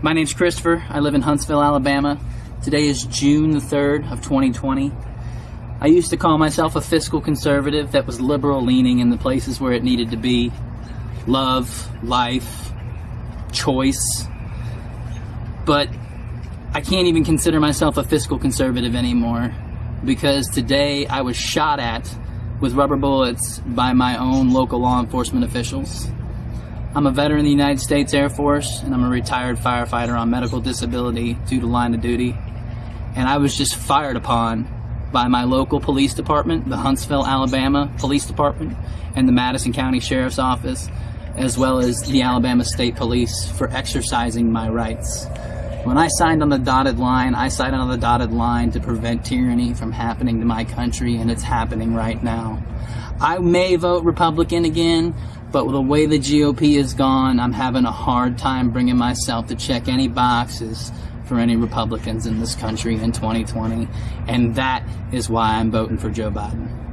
My name's Christopher. I live in Huntsville, Alabama. Today is June the 3rd of 2020. I used to call myself a fiscal conservative that was liberal leaning in the places where it needed to be. Love, life, choice. But I can't even consider myself a fiscal conservative anymore because today I was shot at with rubber bullets by my own local law enforcement officials. I'm a veteran of the United States Air Force and I'm a retired firefighter on medical disability due to line of duty. And I was just fired upon by my local police department, the Huntsville, Alabama Police Department, and the Madison County Sheriff's Office, as well as the Alabama State Police for exercising my rights. When I signed on the dotted line, I signed on the dotted line to prevent tyranny from happening to my country, and it's happening right now. I may vote Republican again, but with the way the GOP is gone, I'm having a hard time bringing myself to check any boxes for any Republicans in this country in 2020, and that is why I'm voting for Joe Biden.